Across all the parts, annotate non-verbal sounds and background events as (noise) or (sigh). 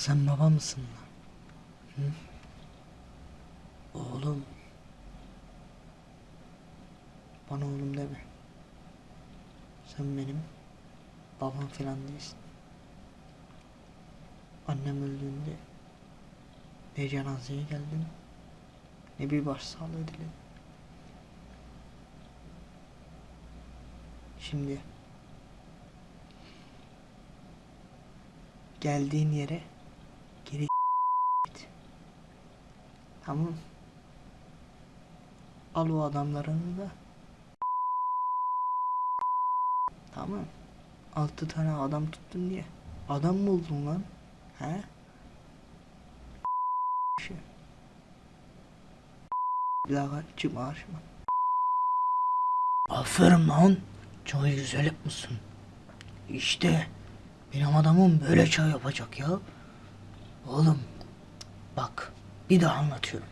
sen baba mısın lan? Hı? Oğlum. Bana oğlum deme. Sen benim babam filan değilsin. Annem öldüğünde ne cenazeye geldim ne bir başsağlığı diledim. Şimdi geldiğin yere Tamam. Al o adamlarını da. Tamam. Altı tane adam tuttun diye. Adam mı oldun lan? He? Şey. Bir daha çıkma karşıma. Aferin lan. Çayı güzel yapmışsın. İşte benim adamım böyle çay yapacak ya. Oğlum bak bir daha anlatıyorum.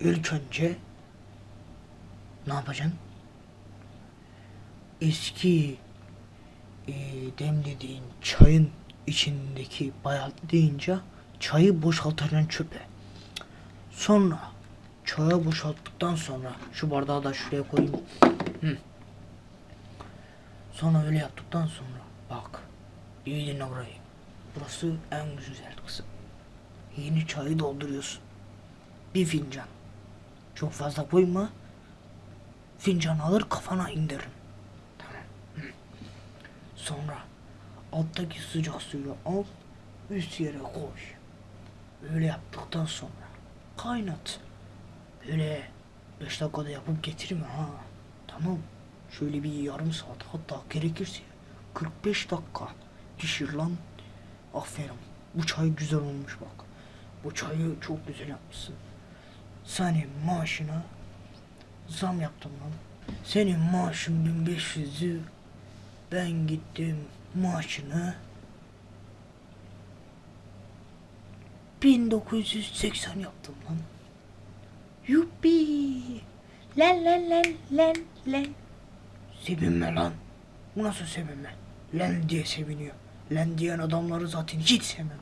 İlk önce ne yapacaksın? Eski e, demlediğin çayın içindeki bayat deyince çayı boşaltacaksın çöpe. Sonra çaya boşalttıktan sonra şu bardağı da şuraya koyayım. Hı. Sonra öyle yaptıktan sonra bak iyi dinle burayı. Burası en güzel kısım. Yeni çayı dolduruyorsun. Bir fincan. Çok fazla koyma. Fincan alır kafana indiririm. Tamam. Sonra alttaki sıcak suyu al. Üst yere koy. Öyle yaptıktan sonra kaynat. Böyle 5 dakikada yapıp getirme ha. Tamam. Şöyle bir yarım saat hatta gerekirse 45 dakika pişir lan. Aferin. Bu çay güzel olmuş bak. Bu çayı çok güzel yapmışsın. Senin maaşına zam yaptım lan. Senin maaşın 1500'ü ben gittim maaşını 1980 yaptım lan. Yuppi. Len len len len len. Sevinme lan. Bu nasıl sevinme? Len diye seviniyor. Len diyen adamları zaten hiç sevmem.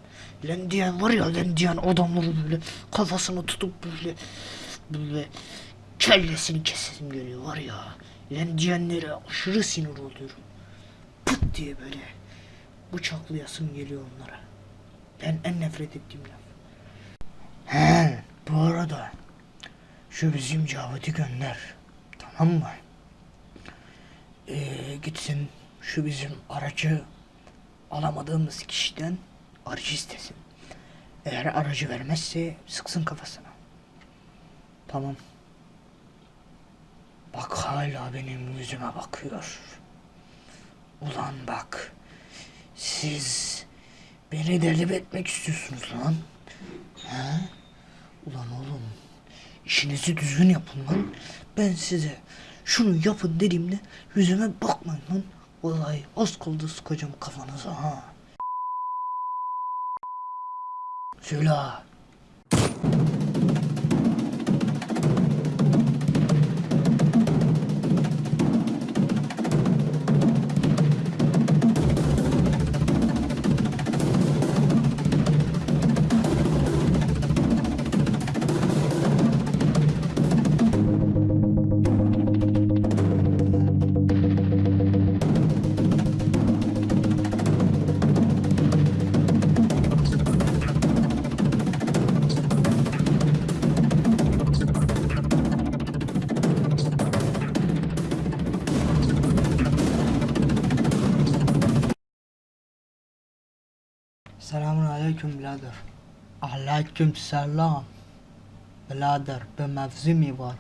Len diyen var ya len diyen adamları böyle kafasını tutup böyle böyle kellesini kesesim geliyor var ya. Len diyenlere aşırı sinir oluyorum. Pıt diye böyle bıçaklayasım geliyor onlara. Ben en nefret ettiğim laf. He, bu arada şu bizim Cavit'i gönder. Tamam mı? Ee, gitsin şu bizim aracı alamadığımız kişiden aracı istesin. Eğer aracı vermezse sıksın kafasına. Tamam. Bak hala benim yüzüme bakıyor. Ulan bak. Siz beni deli etmek istiyorsunuz lan. He? Ulan oğlum. işinizi düzgün yapın lan. Ben size şunu yapın dediğimde yüzüme bakmayın lan. Vallahi kaldı sıkacağım kafanıza ha. Söyle. Aleyküm birader. Aleyküm selam. Birader bir mevzu mi var?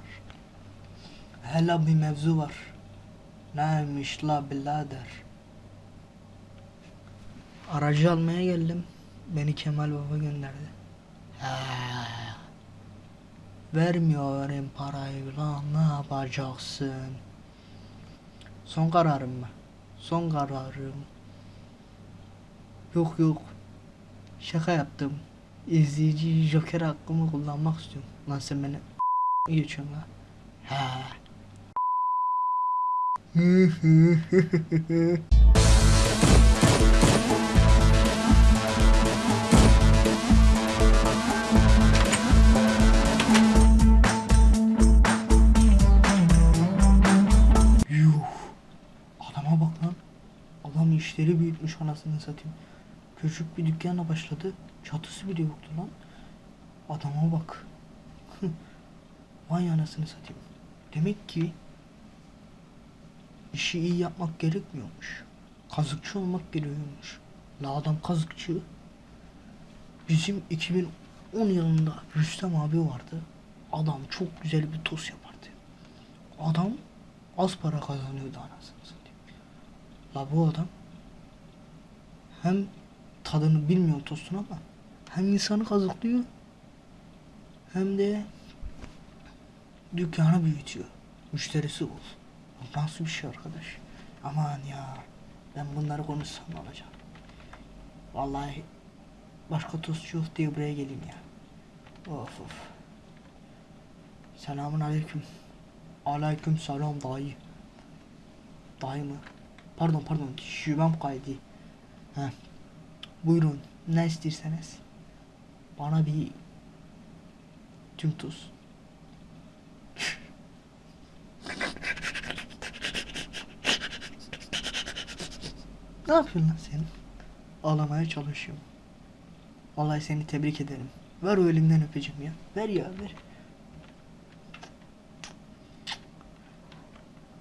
Hele bir mevzu var. Neymiş la birader? Aracı almaya geldim. Beni Kemal Baba gönderdi. He. Vermiyorum parayı lan ne yapacaksın? Son kararım mı? Son kararım. Yok yok. Şaka yaptım. İzleyici Joker hakkımı kullanmak istiyorum. Lan sen beni geçiyorsun lan. Ha. Yuh. Adama bak lan. Adam işleri büyütmüş anasını satayım. Küçük bir dükkanla başladı. Çatısı bile yoktu lan. Adama bak. (laughs) Vay anasını satayım. Demek ki işi iyi yapmak gerekmiyormuş. Kazıkçı olmak gerekiyormuş. La adam kazıkçı. Bizim 2010 yılında Rüstem abi vardı. Adam çok güzel bir tost yapardı. Adam az para kazanıyordu anasını satayım. La bu adam hem tadını bilmiyor tostun ama hem insanı kazıklıyor hem de dükkanı büyütüyor. Müşterisi ol. Bu Nasıl bir şey arkadaş? Aman ya. Ben bunları konuşsam ne olacak? Vallahi başka tostçu yok diye buraya geleyim ya. Of of. Selamun aleyküm. Aleyküm selam dayı. Dayı mı? Pardon pardon şubem kaydı. Heh. Buyurun ne isterseniz. Bana bir tüm tuz. (laughs) ne yapıyorsun lan sen? Ağlamaya çalışıyorum. Vallahi seni tebrik ederim. Ver o elimden öpeceğim ya. Ver ya ver.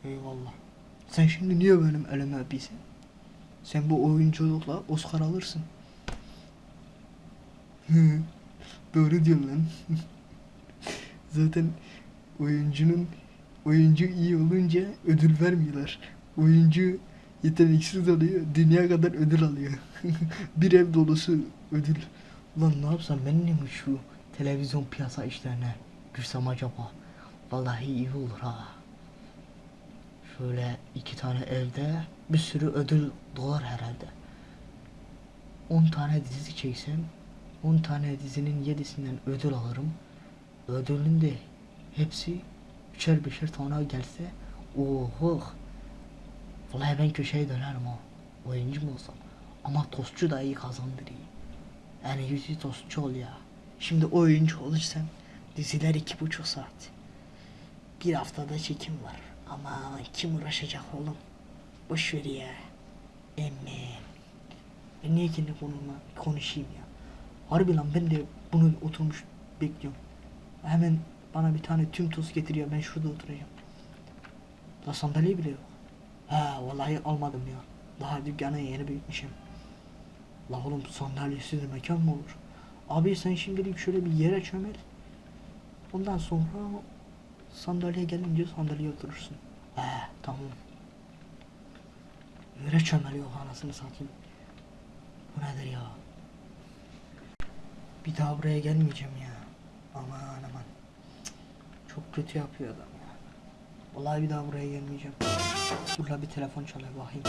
Eyvallah. Sen şimdi niye benim elime öpüyorsun? Sen bu oyunculukla Oscar alırsın. Doğru diyorsun lan. (laughs) Zaten oyuncunun oyuncu iyi olunca ödül vermiyorlar. Oyuncu yeteneksiz oluyor, dünya kadar ödül alıyor. (laughs) Bir ev dolusu ödül. Ulan ne yapsam ben mi şu televizyon piyasa işlerine girsem acaba? Vallahi iyi olur ha. Şöyle iki tane evde bir sürü ödül dolar herhalde. 10 tane dizi çeksem 10 tane dizinin 7'sinden ödül alırım. Ödülün de hepsi üçer beşer tane gelse oho. Vallahi ben köşeye dönerim o. Oyuncu mu olsam. Ama tostçu da iyi kazandırıyor. Yani yüzü tostçu ol ya. Şimdi oyuncu olursan diziler iki buçuk saat. Bir haftada çekim var. Ama kim uğraşacak oğlum? Boş ver ya. Emme. Niye kendi konuma konuşayım ya? Harbi lan ben de bunu oturmuş bekliyorum. Hemen bana bir tane tüm toz getiriyor. Ben şurada oturacağım. La sandalye bile yok. Ha vallahi almadım ya. Daha dükkanı yeni büyütmüşüm. La oğlum sandalyesiz mekan mı olur? Abi sen şimdilik şöyle bir yere çömel. Ondan sonra sandalye gelince sandalyeye oturursun. He tamam. Yere çömeliyor anasını satayım. Bu nedir ya? Bir daha buraya gelmeyeceğim ya. Aman aman. Çok kötü yapıyor adam ya. Vallahi bir daha buraya gelmeyeceğim. Dur la bir telefon çalıyor bakayım.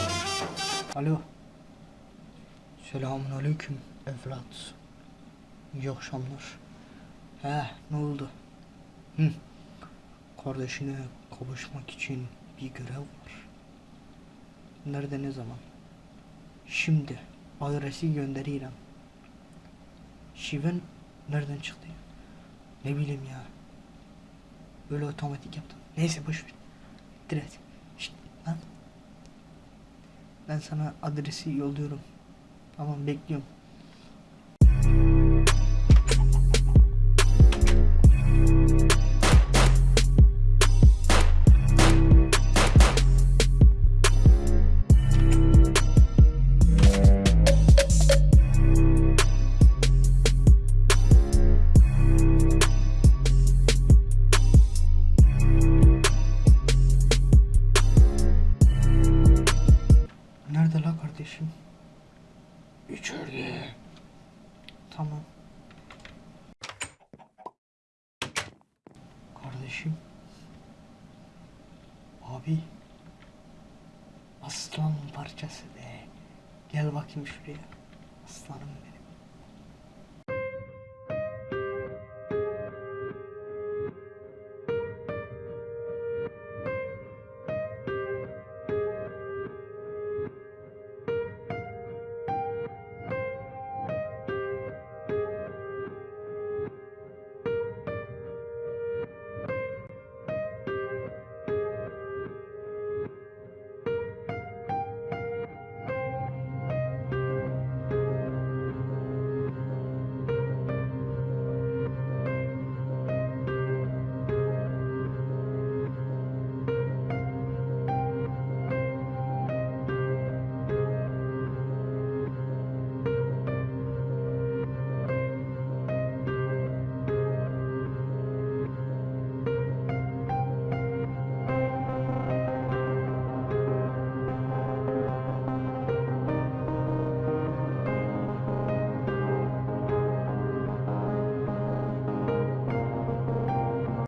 Alo. Selamun aleyküm evlat. İyi akşamlar. He ne oldu? Hı. Kardeşine kavuşmak için bir görev var. Nerede ne zaman? Şimdi adresi gönderiyorum. Şiven nereden çıktı? Ne bileyim ya. Böyle otomatik yaptım. Neyse boş ver. Direkt. Şşt lan. Ben sana adresi yolluyorum. Tamam bekliyorum. İçeride. Tamam. Kardeşim. Abi. Aslan parçası be. Gel bakayım şuraya. Aslanım